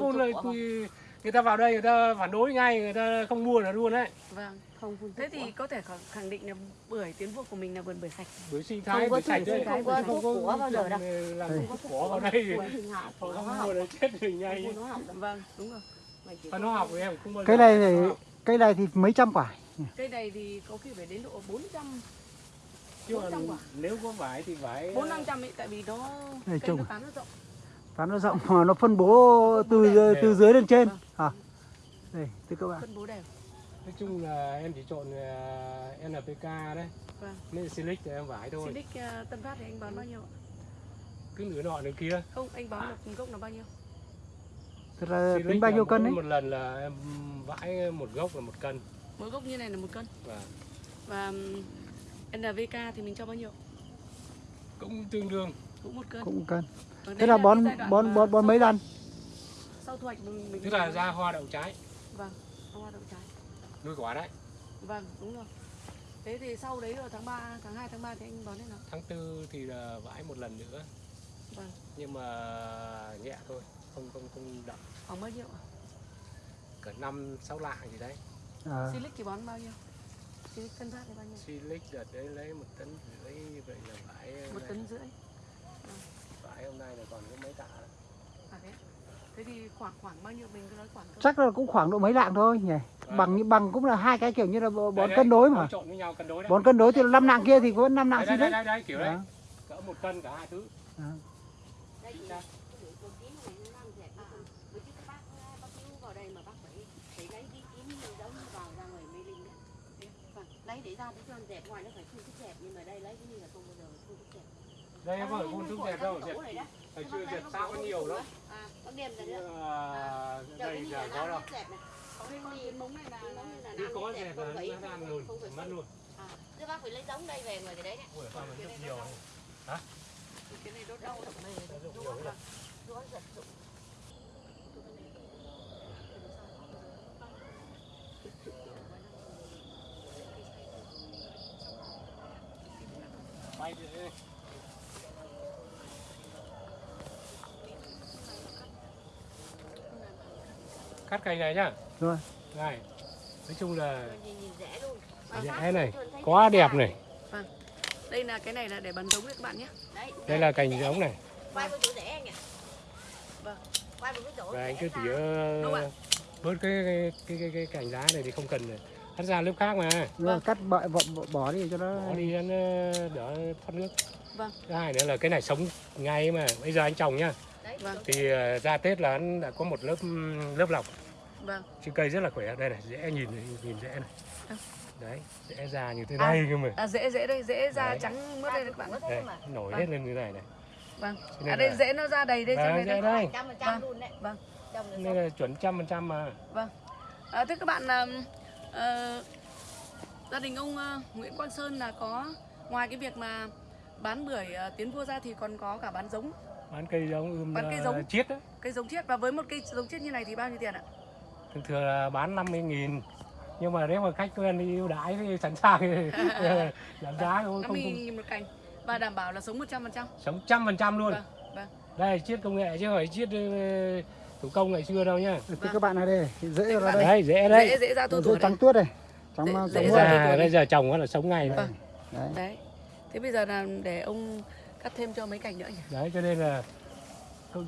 phun của quy- người ta vào đây người ta phản đối ngay người ta không mua là luôn đấy Vâng. không phun Thế thì có thể khẳng- định là bưởi tiến vua của mình là vườn bưởi sạch. bưởi sinh Không thái có bưởi sạch thuốc đấy không có thuốc của bao giờ đâu. làm Đây. thuốc cỏ vào đây của của không học mua là chết thì ngay của nó học đâu. Vâng, đúng rồi. Và có- nó học thì em không bao giờ Cây này thì cây này thì mấy trăm quả. Cây này thì có khi phải đến độ 400, chứ còn 400 quả. nếu có vải thì vải 4 500 ấy tại vì nó Này, cây nó tán nó rộng. Tán nó rộng mà nó phân bố từ từ dưới lên trên. Vâng. À. Đây, thưa các bạn. phân bố đều. nói chung là em chỉ chọn uh, NPK đấy Vâng. nên Silic thì em vải thôi Silic uh, Tân Phát thì anh bán bao nhiêu? ạ? cứ nửa nọ nửa kia Không, anh bán một gốc là bao nhiêu? Thật là Silic tính bao nhiêu cân đấy? một lần là em vãi một gốc là một cân Mỗi gốc như này là một cân. và Và NVK thì mình cho bao nhiêu? cũng tương đương Cũng một cân. Cũng cân. Ở Thế đây là bón bón bón bón mấy lần? Sau thu hoạch mình, mình tức là ra hoa đậu trái Vâng, hoa đậu trái. nuôi quả đấy Vâng, đúng rồi. Thế thì sau đấy rồi tháng 3, tháng 2, tháng 3 thì anh bón thế nào? tháng tư thì là vãi một lần nữa Vâng, nhưng mà nhẹ thôi không không không đậm khoảng bao nhiêu ạ? cỡ năm sáu lạng gì đấy À, Silic thì bón bao nhiêu? Silic Tân Phát thì bao nhiêu? Silic đợt đấy lấy một tấn rưỡi như vậy là vãi Một tấn rưỡi. Vãi hôm nay là còn có mấy tạ đấy. À thế. Thế thì khoảng khoảng bao nhiêu mình cứ nói khoảng chắc là cũng khoảng độ mấy lạng thôi nhỉ. Vâng. Bằng như bằng cũng là hai cái kiểu như là bón Đấy, cân đối mà. trộn với nhau cân đối đấy Bón cân đối thì năm lạng kia thì có năm lạng xin đấy, đấy. đấy, đấy, kiểu đấy cỡ một cân cả hai thứ cái cái con- lấy cái đấy Vâng, lấy để ra để cho dẹp ngoài nó phải phun thuốc dẹp nhưng mà đây lấy cái như là không bao giờ phun thuốc dẹp đây em phải phun thuốc dẹp đâu? Đó hồi xưa dẹp sao có nhiều lắm à bác đem ra Nhưng nữa mà đây giờ có đâu. Có cứ có không là phải- nó ra luôn. không phải mất luôn. À. Thế bác phải lấy giống đây về cái đấy đấy. Ui sao mình rất nhiều này. cái này đốt đau này. Nhiều đấy. nó giật dụng Bay đi cắt cành này nhá. Rồi. này nói chung là nhìn nhìn rẻ luôn. Mà rẻ sát này thường thấy quá đẹp này. Đây là cái này là để bắn giống đấy các bạn nhé. đấy đây là cành giống này. Quay với chỗ rẻ anh nhỉ Vâng. quay chỗ anh cứ tỉa ạ? bớt cái cái cái cái, cái cành lá này thì không cần cắt ra lớp khác mà. Rồi, cắt bỏ, bỏ, bỏ, bỏ đi cho nó bỏ đi nó đỡ thoát nước. Vâng. thứ hai nữa là cái này sống ngay mà. Bây giờ anh trồng nhá Vâng. thì ờ, ra tết là anh đã có một lớp lớp lọc Vâng. trên cây rất là khỏe đây này dễ nhìn nhìn dễ này À. đấy dễ ra như thế À. này cơ mà À dễ dễ đây, dễ Đấy. trắng mướt đây các bạn. đây nổi Vâng. hết lên như này này Vâng. Cho À nên đây là- dễ nó ra đầy đây Vâng, trong đây dễ đây. đây Vâng. luôn đấy Vâng. là nên là chuẩn trăm phần trăm mà À, thưa các bạn ờ, gia đình ông ờ, Nguyễn Quang Sơn là có ngoài cái việc mà bán bưởi ờ, tiến vua ra thì còn có cả bán giống bán cây giống ươm Bán cây giống. chiết đó cây giống chiết và với một cây giống chiết như này thì bao nhiêu tiền ạ? thường thường là bán 50 nghìn nhưng mà nếu mà khách quen đi ưu đãi thì sẵn sàng thì giảm giá thôi không, 50 không nghìn một cành và đảm bảo là sống 100%. sống trăm phần trăm luôn Vâng, vâng. đây chiết công nghệ chứ không phải chiết ờ, thủ công ngày xưa đâu nhá Thì các bạn ở đây, dễ ra đây. đấy dễ đấy Dễ dễ ra đây. trắng tuốt đây. Trắng Dễ- dễ ra bây giờ trồng là sống ngày Vâng. Đấy. Đấy. Thế bây giờ là để ông cắt thêm cho mấy cành nữa nhỉ? đấy cho nên là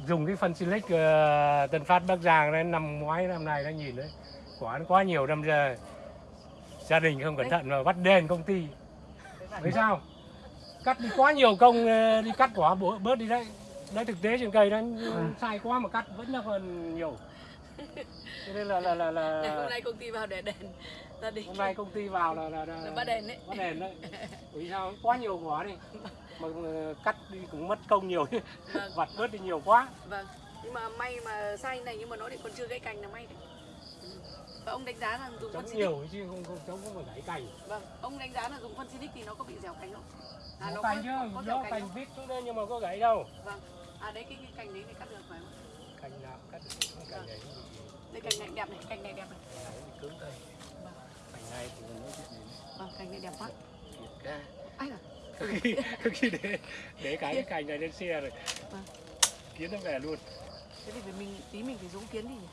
dùng cái phân silic ờ, Tân Phát Bắc Giang đấy năm ngoái năm nay đã nhìn đấy quả nó quá nhiều năm giờ gia đình không cẩn thận mà bắt đền công ty Thấy sao? Cắt đi quá nhiều công ờ, đi cắt quả bớt đi đấy. Đấy thực tế trên cây nó sai quá mà cắt vẫn là còn nhiều. Cho nên là là là, là hôm nay công ty vào để đền gia đình. hôm nay công ty vào là là, là, Là bắt đền đấy. Bắt đền đấy. Vì sao? Quá nhiều quả đi. Mà cắt đi cũng mất công nhiều. Vâng. Vặt bớt đi nhiều quá. Vâng. Nhưng mà may mà sai này nhưng mà nó thì còn chưa gãy cành là may đấy. Và ông đánh giá là dùng Chống phân nhiều chứ không không chống không phải gãy cành. Vâng. Ông đánh giá là dùng phân Silic thì nó có bị dẻo cành không? À, có, cành chứ, có, có nó cành vít xuống đây nhưng mà có gãy đâu. Vâng. À đấy cái, cái cành đấy thì cắt được phải không? Cành nào cắt được cành nó bị- Đây cành này đẹp này, cành này đẹp này. nó cứng đây. Cành này thì nó nói chuyện gì Vâng, cành này đẹp quá. ra. Ai là có khi để để cái cái cành này lên xe rồi. Vâng. kiến nó về luôn. Thế thì mình tí mình phải giống kiến đi nhỉ?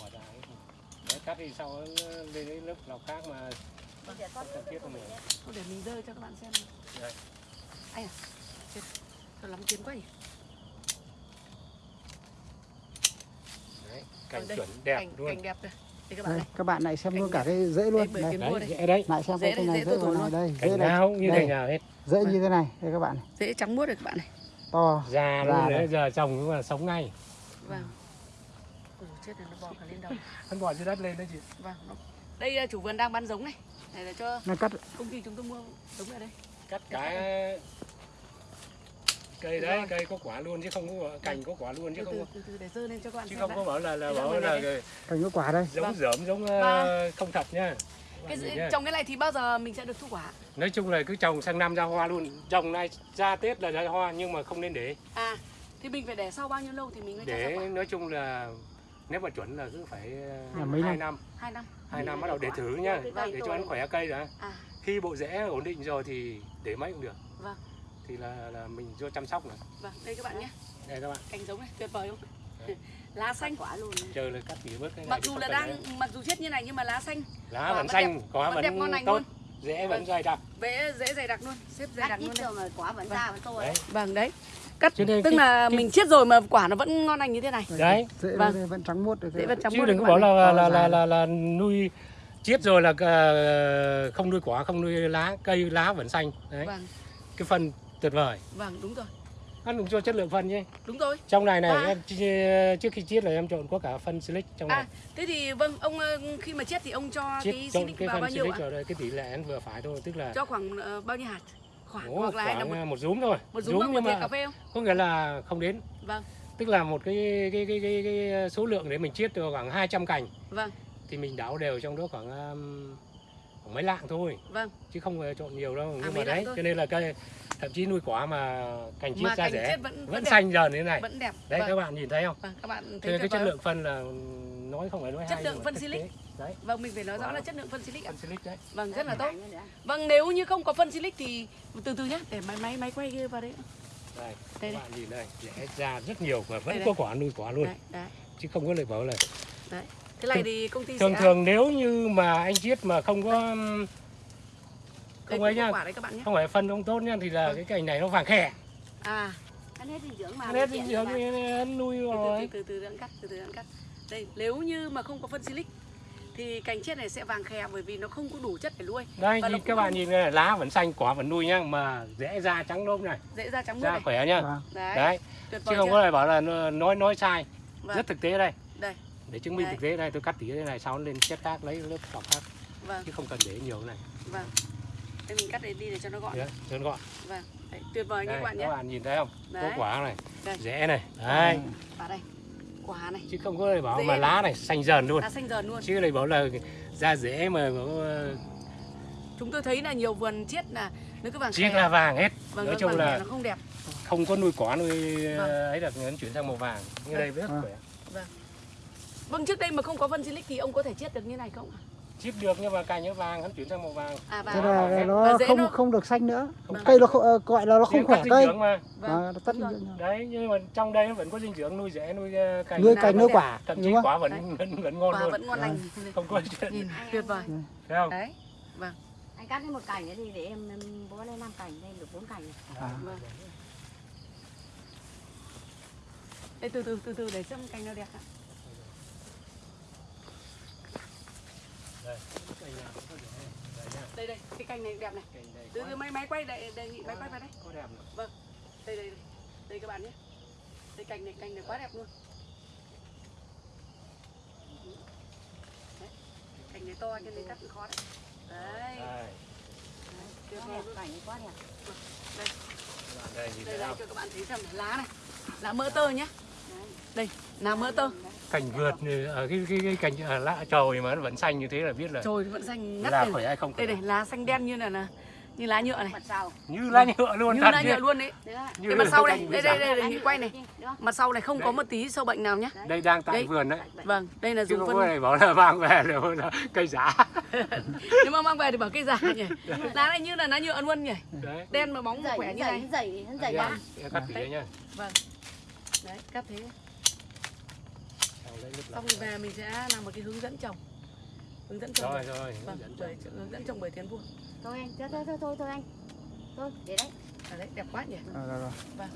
Bỏ ra ấy. đấy cắt thì sau nó lên cái lớp lọc khác mà con cần thiết không mình. Thôi để mình rơi cho các bạn xem. Đây. anh à chết. Thật lắm kiến quá nhỉ? Đấy cảnh Vâng, đây, chuẩn đẹp cảnh, luôn. cảnh đẹp đây đây các bạn đây các bạn lại xem luôn cả cái rễ luôn. đây đấy dễ đấy. lại xem Rễ cái này rễ rễ này đây rễ này nào như thế nào hết. Rễ như thế này đây các bạn này. Dễ trắng muốt rồi các bạn này. To. Già Già luôn này. đấy giờ trồng cũng là sống ngay. Vâng. Ôi, chết rồi nó bò cả lên đầu. Hắn bỏ dưới đất lên đấy chị. Vâng nó... đây à, chủ vườn đang bán giống này. Này là cho nó cắt công ty chúng tôi mua giống ở đây. Cắt cái cây đấy cây có quả luôn chứ không có cành có quả luôn chứ từ không từ, có từ từ để dơ lên cho các bạn chứ không đã. có bảo là là bảo là đây. cành có quả đây giống Vâng. dởm giống ờ, Vâng. không thật nhá cái nhá. trồng cái này thì bao giờ mình sẽ được thu quả nói chung là cứ trồng sang năm ra hoa luôn trồng này ra tết là ra hoa nhưng mà không nên để à thì mình phải để sau bao nhiêu lâu thì mình mới cho ra để quả nói chung là nếu mà chuẩn là cứ phải Là mấy hai năm? hai năm hai năm bắt đầu để thử nhá Vâng. để cho nó khỏe cây đã à khi bộ rễ ổn định rồi thì để mấy cũng được Vâng. Thì là là mình cho chăm sóc nữa. Vâng đây các bạn nhé. Đây các bạn. Cành giống này tuyệt vời không? Lá xanh. Quả luôn. Chờ là cắt tỉa bớt cái này mặc dù là đang để. mặc dù chết như này nhưng mà lá xanh lá vẫn vẫn xanh quả vẫn đẹp ngon vẫn lành tốt. luôn. rễ vẫn Vâng. dày đặc. Dễ dễ dày đặc luôn. Xếp dày đặc luôn rồi mà quả vẫn Vâng. ra vẫn to đấy. Vâng đấy. Cắt tức cái- là cái- mình chiết rồi mà quả nó vẫn ngon lành như thế này. Đấy. Rễ Vâng. vẫn trắng muốt được dễ vẫn trắng chứ muốt đừng có bảo là là là, là là nuôi chiết rồi là ờ, không nuôi quả không nuôi lá cây lá vẫn xanh. Đấy. Vâng. Cái phần tuyệt vời. Vâng đúng rồi. Ăn đúng cho chất lượng phân nhé. Đúng rồi. Trong này này À. em trước khi chiết là em trộn có cả phân silic trong này. à thế thì vâng ông ờ, khi mà chiết thì ông cho chiết cái silic vào phân bao nhiêu ạ? đây cái tỷ lệ nó vừa phải thôi tức là cho khoảng ờ, bao nhiêu hạt? Khoảng Ồ, hoặc là khoảng một, một, một rúm thôi. Một rúm một nhưng mà cà phê không? có nghĩa là không đến. Vâng. Tức là một cái cái cái cái, cái số lượng để mình chiết được khoảng 200 cành. Vâng. Thì mình đảo đều trong đó khoảng, um, khoảng mấy lạng thôi. Vâng. Chứ không trộn nhiều đâu. Nhưng mà đấy thôi. cho nên là cây thậm chí nuôi quả mà cành chiết mà ra rẻ vẫn vẫn đẹp, xanh dần như thế này. Vẫn đẹp. Đấy vâng. các bạn nhìn thấy không? Vâng các bạn thấy cái chất lượng phân là nói không phải nói Chất hay lượng phân silic. đấy. Vâng mình phải nói rõ là chất lượng phân silic ạ. Phân silic đấy. Vâng rất là tốt. Nữa nữa. vâng nếu như không có phân silic thì từ từ nhé để máy máy máy quay kia vào đấy. Đây Đây, các bạn nhìn đây rẽ ra rất nhiều mà vẫn Đây, có quả nuôi quả luôn. Đấy đấy. Chứ không có lời bảo là đấy thế này thì công ty thường sẽ thường nếu như mà anh chiết mà không có đây không ấy nhé. không phải phân không tốt nhá thì là Vâng. cái cành này nó vàng khè. À. Ăn hết dinh dưỡng mà. hết tiện dinh dưỡng thì nuôi từ từ rồi. từ từ đang cắt từ từ cắt. Đây nếu như mà không có phân silic thì cành chiết này sẽ vàng khè bởi vì nó không có đủ chất để nuôi. Đây cũng các bạn không- nhìn này, lá vẫn xanh quả vẫn nuôi nhá mà rẽ ra trắng nôm này. Dễ ra trắng muốt da khỏe nhá. Vâng. đấy, đấy. Chứ không có lời bảo là nó- nói nói sai. Vâng. Rất thực tế đây. Đây để chứng minh Đấy. thực tế đây tôi cắt tỉa thế này sau nó lên chất khác lấy lớp cọc khác. Vâng. Chứ không cần để nhiều này. Vâng. Đây mình cắt để đi để cho nó gọn. Đấy cho nó gọn. Vâng. Đấy, tuyệt vời như đây, các bạn nhé. các bạn nhìn thấy không? Có Đấy. quả này Đây. rẽ này đấy. Và đây quả này. Chứ không có lời bảo Rễ mà này. lá này xanh dần luôn. Lá xanh dần luôn. Chứ lời bảo là da rễ mà có chúng tôi thấy là nhiều vườn chiết là nó cứ vàng chiếc khè. là vàng hết. Vâng, nói nó chung là không đẹp. không có nuôi quả nuôi Vâng. ấy được nó chuyển sang màu vàng. Như đây rất Vâng. khỏe vâng trước đây mà không có phân silic thì ông có thể chiết được như này không ạ? chiết được nhưng mà cành nó vàng nó chuyển sang màu vàng. À thế và là Và nó không nó- không được xanh nữa. Không cây nó không, ờ, gọi là nó không khỏe cây. dưỡng mà. Vâng. à, nó dưỡng. đấy nhưng mà trong đây nó vẫn có dinh dưỡng nuôi rễ nuôi ờ, cành nuôi cành vẫn nuôi quả thậm chí quả vẫn vẫn, vẫn ngon quả luôn vẫn ngon lành. Không có chuyện. Nhìn tuyệt vời. Thấy không? Đấy. Anh cắt đi một cành nữa thì để em, em bó lên 5 cành, đây được 4 cành. À. vâng. Đây từ từ từ từ để xem cành nào đẹp ạ đây cành nào cũng có rễ đây đây đây cái cành này đẹp này. Cành này từ quá- từ máy máy quay đề, đề nghị máy quay vào đây. có đẹp này. đây đây đây. Đây các bạn nhé. Đây cành này cành này quá đẹp luôn. Đấy. cành này to cho nên cắt cũng khó đấy. Đấy. Đây. Tuyệt Quá vời đẹp, cành quá đẹp. đây. Đây đây không cho các bạn thấy xem lá này. Lá mỡ tơ nhé. Đây lá mỡ tơ cành vượt ở cái cái cái cành ở lá trồi mà nó vẫn xanh như thế là biết là trời vẫn xanh ngắt là khỏe hay không đây này lá xanh đen như là, là như lá nhựa này. Như lá nhựa luôn như lá nhựa luôn đấy. Được. Như Cái mặt sau này, đây, đây, đề nghị quay này. Mặt sau này không Đấy. có một tí sâu bệnh nào nhé đây đang tại Đấy. vườn đấy. Vâng đây là dùng phân có này bảo là mang về là là cây giả nếu mà mang về thì bảo cây giả nhỉ. Lá này như là lá nhựa luôn nhỉ. Đấy. Đen mà bóng Dày, khỏe như dày, này. dày, dày Đây, em cắt tỉa nha vâng. Đấy cắt thế xong về mình sẽ làm một cái hướng dẫn trồng hướng dẫn trồng rồi rồi. vâng hướng dẫn bởi hướng dẫn trồng bởi tiến vua. Thôi anh thôi thôi thôi thôi anh. Thôi để đấy. Ở đấy đẹp quá nhỉ? À, rồi, rồi.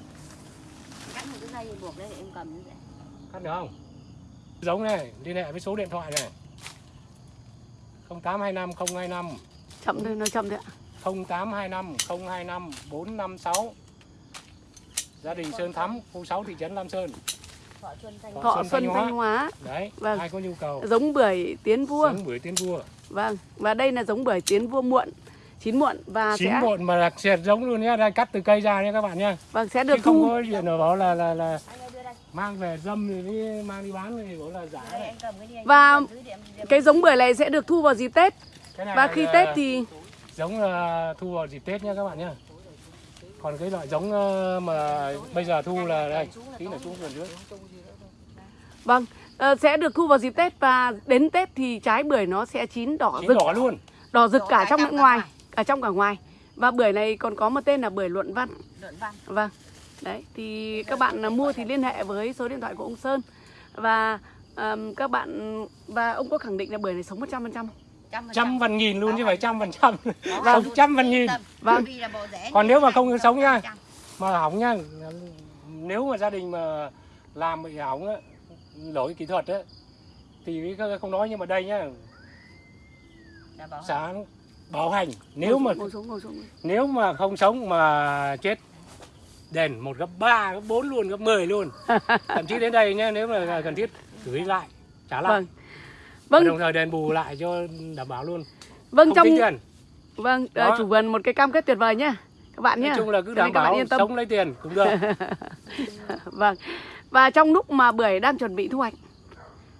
cắt một cái dây buộc đây để em cầm như vậy. Cắt được không? Giống này liên hệ với số điện thoại này. 0825 025 chậm thôi nó chậm thôi ạ. 0825 025 456 Gia đình Sơn Thắm, khu 6 thị trấn Lam Sơn. Thọ xuân thanh Thọ thọ Xuân xuân Thanh Hóa. thanh hóa Đấy, Vâng. ai có nhu cầu giống bưởi tiến vua giống bưởi tiên vua. vâng và đây là giống bưởi tiến vua muộn chín muộn và Chín sẽ muộn mà là xẹt giống luôn nhé, đây cắt từ cây ra nhé các bạn nhé. vâng sẽ Chứ được không thu có chuyện nào bảo là là là mang về dâm rồi đi mang đi bán thì bảo là giả anh Và cái giống bưởi này sẽ được thu vào dịp tết này và là- khi tết thì giống là thu vào dịp Tết nhé các bạn nhé. Còn cái loại giống ờ, mà bây giờ thu là đây, tí là xuống phần dưới. vâng ờ, sẽ được thu vào dịp tết và đến tết thì trái bưởi nó sẽ chín đỏ Chín rực. đỏ luôn. đỏ rực Đỏ cả trong lẫn ngoài. cả trong cả ngoài. Và bưởi này còn có một tên là bưởi luận văn. Luận văn. Vâng. Đấy thì các bạn à, mua thì liên hệ với số điện thoại của ông Sơn. Và ờm, các bạn và ông có khẳng định là bưởi này sống 100% trăm phần Trăm trăm. phần nghìn luôn chứ phải trăm phần trăm. Luôn. trăm phần nghìn. Vâng. Còn nếu mà không sống nha. mà hỏng nhá nếu mà gia đình mà làm bị hỏng á lỗi kỹ thuật á thì không nói nhưng mà đây nhá xã bảo hành nếu mà nếu mà không sống mà chết đền một gấp 3, gấp 4 luôn, gấp 10 luôn. Thậm chí đến đây nhá, nếu mà cần thiết gửi lại, trả lại. vâng Và vâng đồng thời đền bù lại cho đảm bảo luôn. vâng Không trong tính tiền. vâng ờ, Đó. chủ vườn một cái cam kết tuyệt vời nhá các bạn nhá Nói chung là cứ đảm bảo yên tâm sống lấy tiền cũng được. vâng và trong lúc mà bưởi đang chuẩn bị thu hoạch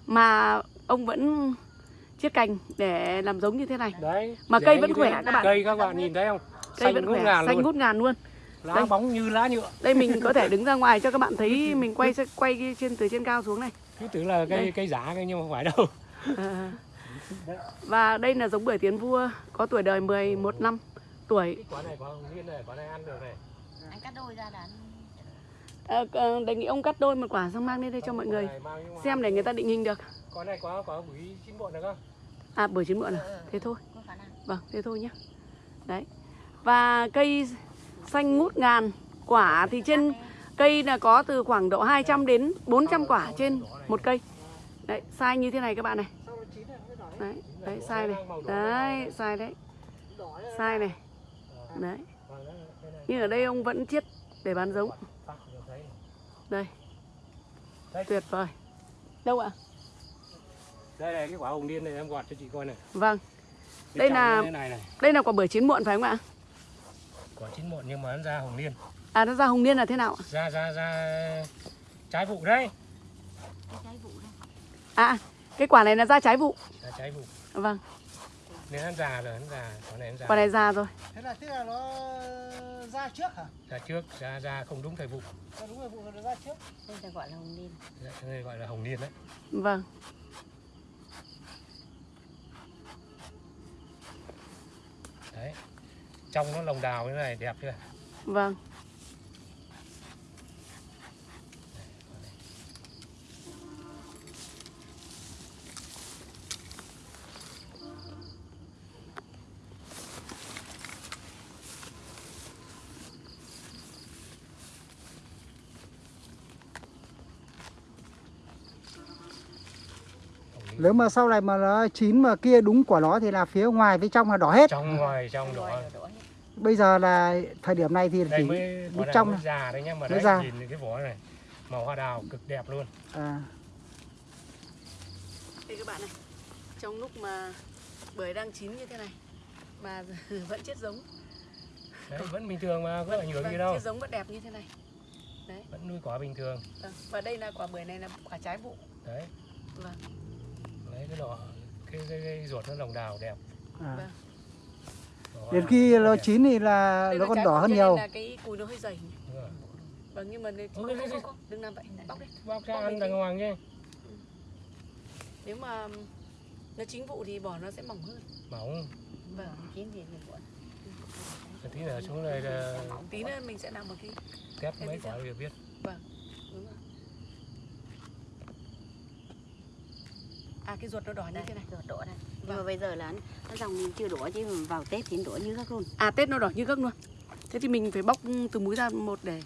mà ông vẫn chiết cành để làm giống như thế này Đấy. Mà cây vẫn thế. khỏe các bạn. Cây các bạn nhìn thấy không? cây Xanh vẫn khỏe ngàn xanh luôn. ngút ngàn luôn Lá Đây. bóng như lá nhựa. đây mình có thể đứng ra ngoài cho các bạn thấy mình quay quay trên từ trên cao xuống này Cứ tưởng là cây cây giả nhưng mà không phải đâu. À. và đây là giống bưởi tiến vua có tuổi đời 11 năm tuổi Cái quả này có hồng này, quả này ăn được này. anh cắt đôi ra là đề nghị ông cắt đôi một quả xong mang lên đây cho mọi người xem để người ta định hình được Quả này quả quả bưởi chín muộn được không? à bưởi chín muộn à thế thôi vâng thế thôi nhé đấy và cây xanh ngút ngàn quả thì trên cây là có từ khoảng độ 200 đến 400 quả trên một cây đấy sai như thế này các bạn này. Đấy đấy sai này. đấy sai đấy. Sai này. Đấy. Vâng, nhưng ở đây ông vẫn chiết để bán giống. Thấy. đây. Đây. tuyệt vời. Đâu ạ? Đây này cái quả hồng liên này em gọt cho chị coi này. vâng. Đây là- này này. đây là quả bưởi chín muộn phải không ạ? Quả chín muộn nhưng mà nó ra hồng liên. à nó ra hồng niên là thế nào ạ? Ra ra ra trái vụ đấy. trái vụ à cái quả này là ra trái vụ Ra trái vụ. vâng Nên hắn già rồi, hắn già. Quả này hắn già. quả này già rồi Thế là tức là nó ra trước hả? Ra trước, ra ra không đúng thời vụ. Ra đúng rồi vụ nó ra trước. đây là gọi là hồng niên cái này gọi là hồng liên đấy. vâng Đấy. Trong nó lồng đào như thế này đẹp chưa? vâng Nếu mà sau này mà nó chín mà kia đúng quả nó thì là phía ngoài với trong là đỏ hết. Trong ngoài trong đỏ. Bây giờ là thời điểm này thì Đây chỉ này trong mới già đấy nhá mà đấy già. nhìn cái vỏ này màu hoa đào cực đẹp luôn. à, đây các bạn này trong lúc mà bưởi đang chín như thế này mà vẫn chiết giống Đấy, vẫn bình thường mà có ảnh hưởng gì đâu. chiết giống vẫn đẹp như thế này Vẫn nuôi quả bình thường. vâng. và đây là quả bưởi này là quả trái vụ Đấy. vâng Đấy cái lọ cái, cái, cái ruột nó lồng đào đẹp. à. Vâng. Đến khi nó đẹp. chín thì là đây nó còn đỏ hơn nhiều. là cái cùi nó hơi dày vâng nhưng mà không, không, không, không, đừng làm vậy bóc đi Bóc ra ăn đàng hoàng chứ. nếu mà nó chín vụ thì vỏ nó sẽ mỏng hơn Mỏng. vâng chín thì mình cuộn Tí nữa xuống đây là tí nữa mình sẽ làm một cái test Em mấy quả được biết. đúng rồi À cái ruột nó đỏ như đây thế này. ruột đỏ đây nhưng mà bây giờ là nó dòng chưa đỏ chứ mà vào tết thì đỏ như các luôn À Tết nó đỏ như gấc luôn. Thế thì mình phải bóc từ múi ra một để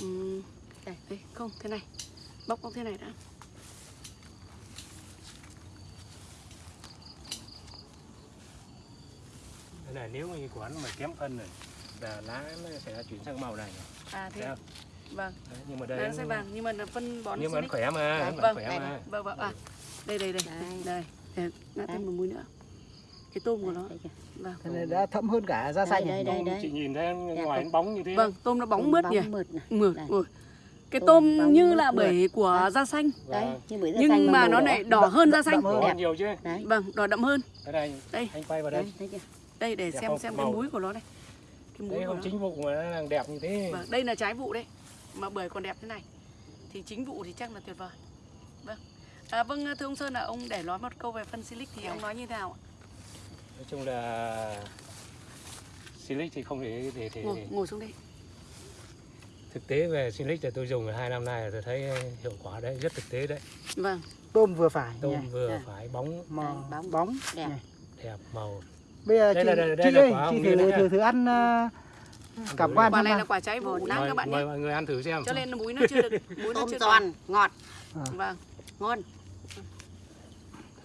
um, đây, đây, không thế này. Bóc bóc thế này đã. Cái này nếu như quán mà kém phân này là lá nó sẽ chuyển sang màu này. À thế. Vâng, Đấy, nhưng mà đây nó sẽ vàng nhưng mà phân bón nhưng mà nó khỏe mà, Đấy, vâng, khỏe đây mà. này. Vâng vâng à. Đây đây đây. Đây. Đây. Ngã thêm một múi nữa. Cái tôm của nó. Đây kìa. Vâng. Này đã thấm hơn cả da xanh đây, đây, đây. Chị nhìn thấy ngoài không? nó bóng như thế. Vâng, tôm nó bóng Tôm mướt nhỉ. mượt Mượt. Cái Tôm tôm như là bể của da xanh. đấy Vâng. như bưởi da xanh Nhưng mà màu nó đỏ. lại đỏ hơn da xanh. đậm Đỏ nhiều chứ. đấy Vâng, đỏ đậm hơn. Đây, Đây. anh quay vào đây. đấy thấy chưa Đây để Đẹp xem xem Màu. cái múi của nó đây. Cái múi Đấy của không nó. chính vụ mà nó đang đẹp như thế. Vâng, đây là trái vụ đấy. Mà bưởi còn đẹp thế này. Thì chính vụ thì chắc là tuyệt vời. Vâng. À, vâng thưa ông Sơn là ông để nói một câu về phân silic thì ông nói như thế nào ạ? Nói chung là Silic thì không thể để, để, Ngồi, ngồi xuống đây. thực tế về Silic thì tôi dùng hai năm nay là tôi thấy hiệu quả đấy rất thực tế đấy Vâng. Tôm vừa phải tôm nhỉ? vừa à. phải bóng Màu Đây, bóng. bóng Đẹp. nhỉ? đẹp màu Bây giờ Đây chị, là- đây- đây chị là ơi, quả chị thử, thử, thử ăn uh, cảm quan Quả này là quả trái vụ nắng các bạn mời nhé. mọi người ăn thử xem Cho nên là múi nó chưa được, múi nó chưa giòn ngọt À. Vâng, ngon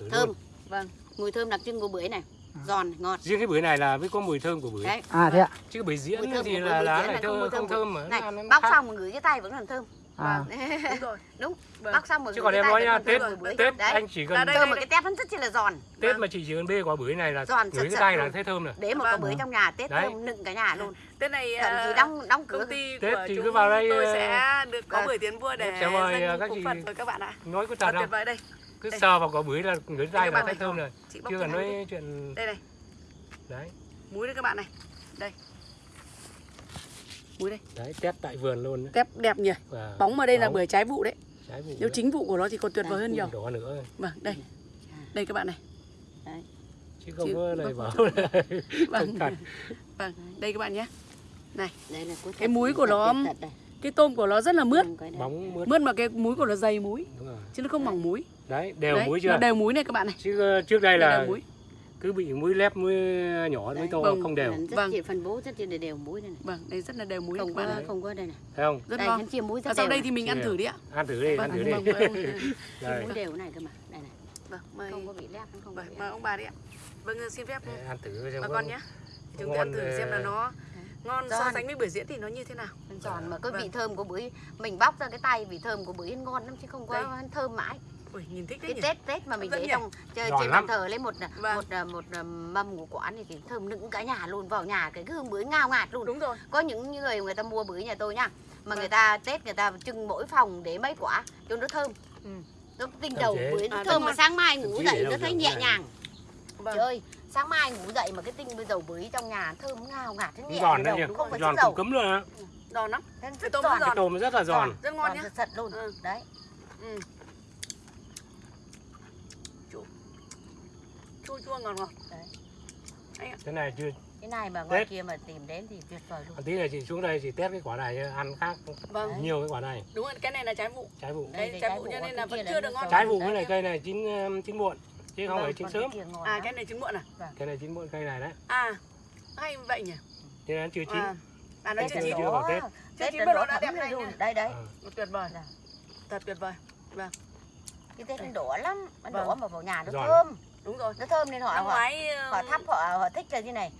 thử thơm luôn. vâng. mùi thơm đặc trưng của bưởi này giòn ngọt riêng cái bưởi này là mới có mùi thơm của bưởi đấy À thế ạ. chứ bưởi diễn Mùi thơm thì là lá không thơm, không thơm thơm mà này bóc khác. xong mà ngửi cái tay vẫn còn thơm À. Đúng rồi. đúng Vâng. bóc xong mà chứ còn cái em tay nói vẫn nha còn tết thơm tết đấy anh chỉ À, cần đây, thơm đây, mà cái tép vẫn rất chi là giòn tết mà chỉ chỉ cần bê quả bưởi này là Giòn ngửi cái tay là thấy thơm rồi để một Vâng. quả bưởi trong nhà tết thơm nựng cả nhà luôn Tết này thậm chí à, đóng đóng cửa công ty Tết thì cứ vào đây, tôi ờ, sẽ được có vâng. bưởi tiến vua để Sẽ mời, ờ, các chị- Phật rồi các bạn ạ. nói có thật tuyệt vời đây. Cứ Đây. sờ vào quả bưởi là ngửi tay các là thấy này. thơm rồi chưa cần đi. nói chuyện Đây này, đấy múi đây các bạn này. Đây. Múi đây. đấy test tại vườn luôn đấy. Tép đẹp nhỉ. Và Bóng ở đây là bóng, bưởi trái vụ đấy. trái vụ Nếu nữa. chính vụ của nó thì còn tuyệt vời hơn nhiều. đỏ nữa Vâng, đây. Đây các bạn này. chứ không Chứ- có lời vâng, bảo là Vâng. Vâng, đây các bạn nhé. đây là Cái múi của nó-. Cái tôm của nó rất là mướt. Bóng mướt Mướt mà cái múi của nó dày múi đúng rồi chứ nó không mỏng múi. đấy đều Đấy, muối chưa đều múi này các bạn này. chứ ờ, trước đây là đều múi. cứ bị muối lép muối nhỏ muối Đấy. to Vâng. không đều Rất Vâng. phân bố rất chi là đều muối đây này Vâng, đây rất là đều múi không có không có đây này thấy không Rất đây ngon. chia muối rất Và sau đều đây thì mình ăn thử đi ạ. ăn thử đi Vâng, ăn thử đi vâng, vâng, muối đều này cơ mà đây này Vâng, mời, không có bị lép không có vâng, mời ông bà đi ạ. Vâng, xin phép để ăn thử xem bà có- con nhé. Chúng ta ăn thử ờ, xem là nó ngon so Giòn. sánh với bưởi diễn thì nó như thế nào. Giòn mà cái Vâng. vị thơm của bưởi mình bóc ra cái tay vị thơm của bưởi ngon lắm chứ không có Đây. thơm mãi Ui, nhìn thích cái nhỉ. tết tết mà mình để trong chơi trên bàn thờ lấy một Vâng. một một, một mâm của quán thì, thì thơm nựng cả nhà luôn vào nhà cái hương bưởi ngào ngạt luôn Đúng rồi. có những người người ta mua bưởi nhà tôi nha mà Vâng. người ta tết người ta trưng mỗi phòng để mấy quả cho nó thơm Ừ. nó tinh Thơm đầu bưởi nó À, thơm mà sáng mai ngủ dậy nó thấy nhẹ nhàng Vâng. trời ơi sáng mai ngủ dậy mà cái tinh với dầu bưởi trong nhà thơm ngào ngạt thế nhẹ giòn đấy nhỉ không phải giòn cấm luôn á Giòn lắm. Cái rất tôm giòn. rất giòn. tôm rất là giòn giòn ngon giòn nhá. thật luôn Ừ. đấy Ừ. Chua chua chua ngọt ngọt. cái này chưa cái này mà ngoài Tết. kia mà tìm đến thì tuyệt vời luôn tí này chị xuống đây chị test cái quả này ăn khác Vâng. nhiều cái quả này Đúng rồi, cái này là trái vụ. trái vụ Đấy, đây, trái trái vụ cho nên là cái vẫn chưa được ngon. trái vụ Đấy. cái này cây này chín chín muộn chứ không Vâng, phải chín sớm cái À cái này trứng muộn à? cái này chín muộn cây này đấy À. Hay vậy nhỉ? cho nên chưa chín À. À nó chưa chín. chưa vào Tết. Chưa Tết chín mà nó đã đẹp này luôn. nhá. Đây đấy. Ờ. Tuyệt vời. Dạ. Thật tuyệt vời. Cái Tết nó đỏ lắm, nó Vâng. đỏ mà vào nhà nó thơm. Đúng rồi. Nó thơm nên họ họ, ngoái ờ, họ thắp họ họ thích là như này.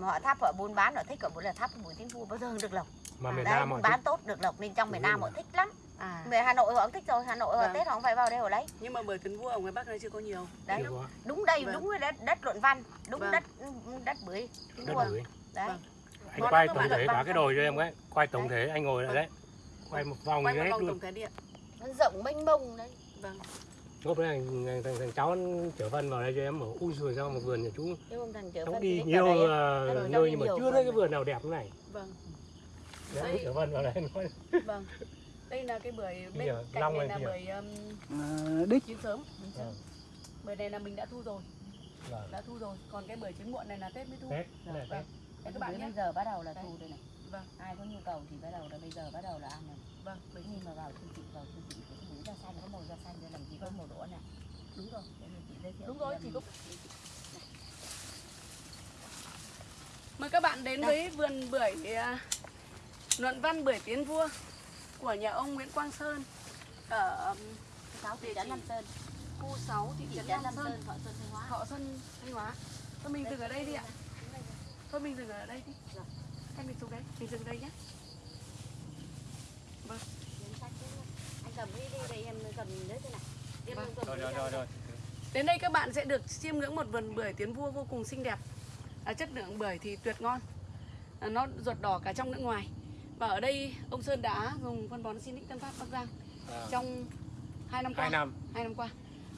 Họ thắp họ buôn bán họ thích họ muốn là thắp buổi tiến vua bao giờ được lộc. mà miền Nam buôn họ bán thích tốt được lộc nên trong miền Nam rồi. họ thích lắm. À Về Hà Nội họ cũng thích rồi, Hà Nội họ Vâng. Tết họ không phải vào đây họ lấy. nhưng mà bưởi tiến vua ở ngoài Bắc này chưa có nhiều. Đấy. có Đúng đây, Vâng. đúng cái đất đất luận văn, đúng Vâng. đất đất bưởi đất vua. bưởi Đấy. Vâng. anh quay tổng thể cả cái đồi cho em cái quay tổng thể anh ngồi lại Vâng. đấy quay một vòng Quay như một hết luôn tổng thể điện. Nó rộng mênh mông đấy. Vâng. lúc đấy thằng, thằng, thằng, thằng cháu chở phân vào đây cho em ở ui rồi sao một vườn nhà chú cháu đi nhiều ở nơi ra nhưng mà chưa thấy cái vườn nào đẹp như này Vâng. đấy chở phân vào đây nói Vâng. Đây là cái bưởi bên Kìa, cạnh long này là bưởi um, À, đích chín sớm. Vâng. Bưởi này là mình đã thu rồi, vâng đã thu rồi. Còn cái bưởi chín muộn này là Tết mới thu. Tết cái này Vâng. Tết Đấy các bạn nhé. bây giờ bắt đầu là thu đây này. Vâng. Ai có nhu cầu thì bắt đầu là bây giờ bắt đầu là ăn này. Vâng. Bởi khi mà vào siêu thị vào siêu thị thì bưởi da xanh có màu da xanh rồi làm gì có màu đỏ này. đúng rồi để mình chị giới thiệu Đúng rồi, em. có- Mời các bạn đến với vườn bưởi à, luận văn bưởi tiến vua của nhà ông Nguyễn Quang Sơn ở sáu thị trấn Nam Sơn khu 6 thị trấn Nam Sơn, Sơn Thọ Xuân Thanh Hóa Thọ Xuân, Thanh Hóa. Thôi mình dừng ở đây đi ạ. Thôi mình dừng ở đây đi. Hay mình xuống đấy, mình dừng đây nhé. Vâng. Anh cầm đi đi đây em cầm đấy thế này Vâng. rồi rồi rồi rồi Đến đây các bạn sẽ được chiêm ngưỡng một vườn bưởi tiến vua vô cùng xinh đẹp. À, chất lượng bưởi thì tuyệt ngon. À, nó ruột đỏ cả trong lẫn ngoài. Và ở đây ông Sơn đã dùng phân bón Sinic Tân Phát Bắc Giang À, trong 2 năm qua. hai năm Hai năm qua.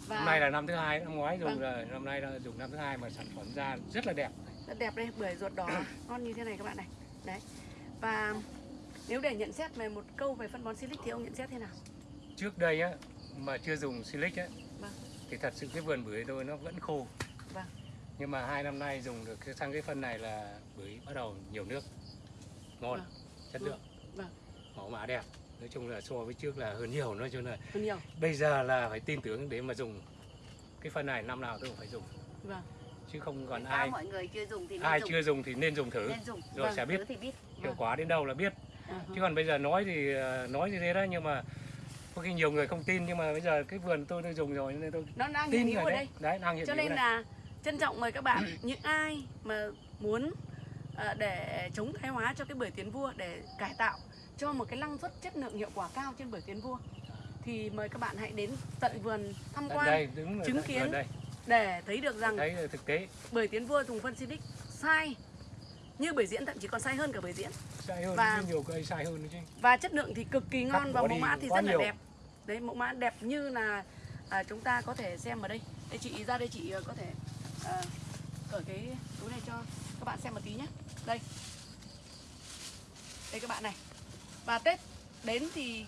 Và năm nay là năm thứ hai năm ngoái dùng Vâng. rồi năm nay là dùng năm thứ hai mà sản phẩm ra rất là đẹp rất đẹp đây, bưởi ruột đỏ ngon như thế này các bạn này. Đấy. Và nếu để nhận xét về một câu về phân bón Silic thì ông nhận xét thế nào? trước đây á mà chưa dùng silic á Vâng. thì thật sự cái vườn bưởi tôi nó vẫn khô Vâng. nhưng mà hai năm nay dùng được sang cái phân này là bưởi bắt đầu nhiều nước ngon Vâng. Chất lượng. Vâng. mẫu mã đẹp. Nói chung là so với trước là hơn nhiều nói chung là Hơn nhiều. bây giờ là phải tin tưởng để mà dùng. Cái phân này năm nào tôi cũng phải dùng. Vâng. chứ không còn Sao ai mọi người chưa dùng thì nên ai dùng. chưa dùng thì nên dùng thử. Nên dùng. Rồi Vâng, sẽ biết thì biết. hiệu quả đến đâu là biết. À, chứ còn bây giờ nói thì ờ, nói như thế đó nhưng mà có khi nhiều người không tin nhưng mà bây giờ cái vườn tôi tôi dùng rồi nên tôi nó đang hiện tin hữu rồi ở đấy. đây. đấy đang hiện cho hữu nên là trân trọng mời các bạn. Những ai mà muốn để chống thái hóa cho cái bưởi tiến vua để cải tạo cho một cái năng suất chất lượng hiệu quả cao trên bưởi tiến vua thì mời các bạn hãy đến tận vườn tham quan đây đứng ở chứng kiến đây. để thấy được rằng thấy là thực tế. bưởi tiến vua dùng phân Silic sai như bưởi diễn thậm chí còn sai hơn cả bưởi diễn. Sai hơn Và- nhiều cây sai hơn chứ. và chất lượng thì cực kỳ ngon Cắt và mẫu mã thì rất là nhiều. đẹp. Đấy mẫu mã đẹp như là à, chúng ta có thể xem ở đây. Đây chị ra đây chị ờ, có thể à, ở cái túi này cho các bạn xem một tí nhé đây. Đây các bạn này. Và tết đến thì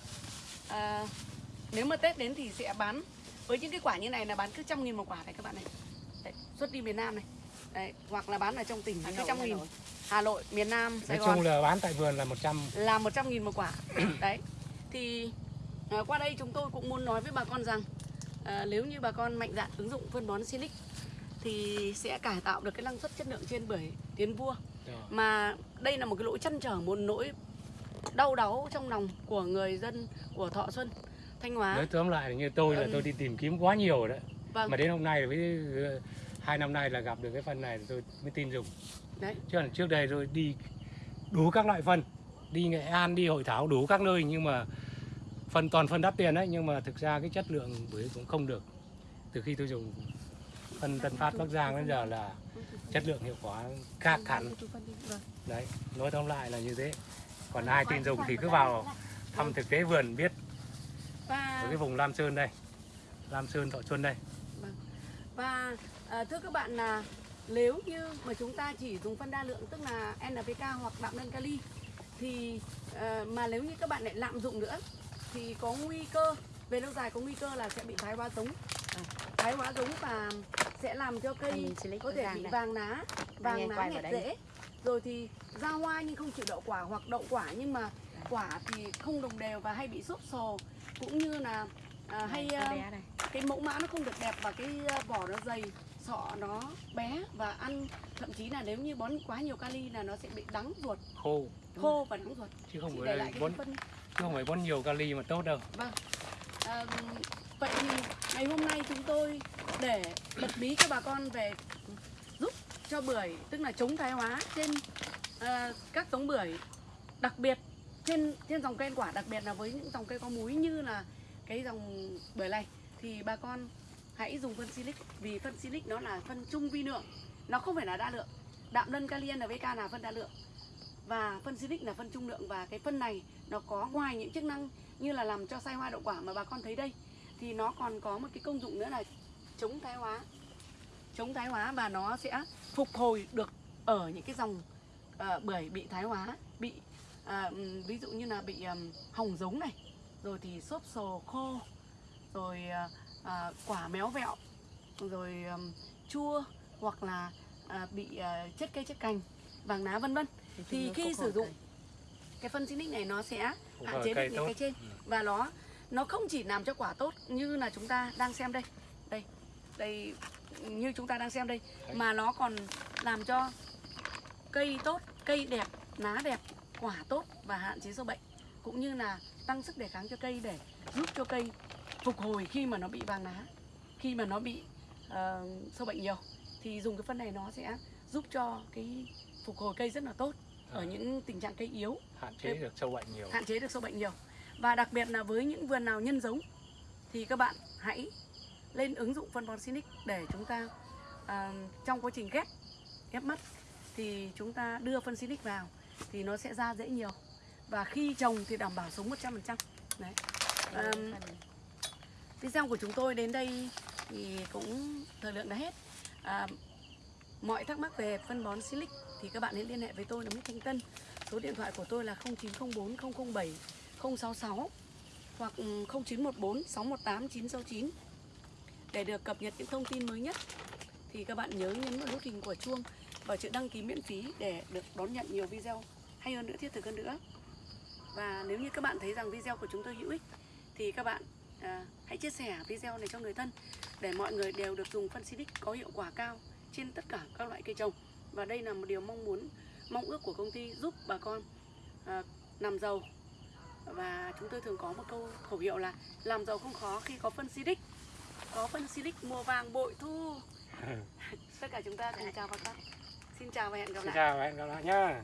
à, nếu mà tết đến thì sẽ bán với những cái quả như này là bán cứ trăm nghìn một quả này các bạn này. Đấy, xuất đi miền Nam này. Đấy, hoặc là bán ở trong tỉnh cứ trăm Hà nghìn. Nội. Hà Nội miền Nam Sài nói Gòn. chung là bán tại vườn là 100 là 100 nghìn một quả. Đấy thì à, qua đây chúng tôi cũng muốn nói với bà con rằng à, nếu như bà con mạnh dạn ứng dụng phân bón Silic thì sẽ cải tạo được cái năng suất chất lượng trên bưởi tiến vua. Mà đây là một cái nỗi chăn trở một nỗi đau đáu trong lòng của người dân của Thọ Xuân Thanh Hóa. Nói tóm lại như tôi là Ừm. tôi đi tìm kiếm quá nhiều rồi đấy. Vâng. Mà đến hôm nay với ờ, hai năm nay là gặp được cái phân này thì tôi mới tin dùng. Đấy. Chứ còn trước đây tôi đi đủ các loại phân đi nghệ an đi hội thảo đủ các nơi nhưng mà phân toàn phân đắt tiền đấy nhưng mà thực ra cái chất lượng bưởi cũng không được. Từ khi tôi dùng phân tân phát bắc giang đến giờ là chất lượng hiệu quả khác hẳn. Vâng. đấy nói tóm lại là như thế. Còn ai tin dùng thì cứ vào thăm thực tế vườn biết. Ở cái vùng lam sơn đây. Lam sơn thọ xuân đây. Và à, thưa các bạn là nếu như mà chúng ta chỉ dùng phân đa lượng tức là NPK hoặc đạm đơn kali thì à, mà nếu như các bạn lại lạm dụng nữa thì có nguy cơ về lâu dài có nguy cơ là sẽ bị thái hóa giống. À, thái hóa giống và sẽ làm cho cây có thể bị này. vàng ná vàng vào đây. rễ rồi thì ra hoa nhưng không chịu đậu quả hoặc đậu quả nhưng mà quả thì không đồng đều và hay bị xốp sồ. Cũng như là à, hay à, cái mẫu mã nó không được đẹp và cái uh, vỏ nó dày sọ nó bé và ăn thậm chí là nếu như bón quá nhiều kali là nó sẽ bị đắng ruột. Khô. Khô và đắng ruột. Chứ không phải bón chứ không phải bón nhiều kali mà tốt đâu. Vâng. À, vậy thì ngày hôm nay chúng tôi để bật mí cho bà con về giúp cho bưởi tức là chống thái hóa trên uh, các giống bưởi đặc biệt trên trên dòng cây ăn quả đặc biệt là với những dòng cây có múi như là cái dòng bưởi này. Thì bà con hãy dùng phân silic vì phân silic nó là phân trung vi lượng nó không phải là đa lượng. Đạm lân kali NPK là phân đa lượng. Và phân silic là phân trung lượng và cái phân này nó có ngoài những chức năng như là làm cho sai hoa đậu quả mà bà con thấy đây thì nó còn có một cái công dụng nữa là chống thái hóa. Chống thái hóa và nó sẽ phục hồi được ở những cái dòng ờ, bưởi bị thái hóa bị ừm, ví dụ như là bị ừm, hỏng giống này rồi thì xốp sồ khô rồi à, quả méo vẹo rồi ừm, chua hoặc là à, bị à, chết cây chết cành vàng lá vân vân. Thì nó khi sử dụng cái phân xinic này nó sẽ hạn chế được những cái trên Ừ. và nó nó không chỉ làm cho quả tốt như là chúng ta đang xem đây. Đây đây như chúng ta đang xem đây. Mà nó còn làm cho cây tốt cây đẹp lá đẹp quả tốt và hạn chế sâu bệnh. Cũng như là tăng sức đề kháng cho cây để giúp cho cây phục hồi khi mà nó bị vàng lá khi mà nó bị ờ, sâu bệnh nhiều. Thì dùng cái phân này nó sẽ giúp cho cái phục hồi cây rất là tốt ở những tình trạng cây yếu. Hạn chế được sâu bệnh nhiều. hạn chế được sâu bệnh nhiều và đặc biệt là với những vườn nào nhân giống thì các bạn hãy lên ứng dụng phân bón Sinic để chúng ta à, trong quá trình ghép ghép mắt thì chúng ta đưa phân Sinic vào thì nó sẽ ra dễ nhiều. Và khi trồng thì đảm bảo sống 100% đấy. Ờm, video của chúng tôi đến đây thì cũng thời lượng đã hết. À, mọi thắc mắc về phân bón Silic thì các bạn hãy liên hệ với tôi là Mít Thanh Tân. Số điện thoại của tôi là 0904 007 066 hoặc 0914 618 969 để được cập nhật những thông tin mới nhất. Thì các bạn nhớ nhấn vào nút hình của chuông và chữ đăng ký miễn phí để được đón nhận nhiều video hay hơn nữa thiết thực hơn nữa. Và nếu như các bạn thấy rằng video của chúng tôi hữu ích thì các bạn à, hãy chia sẻ video này cho người thân để mọi người đều được dùng phân xịt có hiệu quả cao trên tất cả các loại cây trồng. Và đây là một điều mong muốn mong ước của công ty giúp bà con à, làm giàu và chúng tôi thường có một câu khẩu hiệu là làm giàu không khó khi có phân Silic có phân Silic mùa vàng bội thu. Tất cả chúng ta cùng chào bà con xin chào và hẹn gặp xin lại. chào và hẹn gặp lại nhá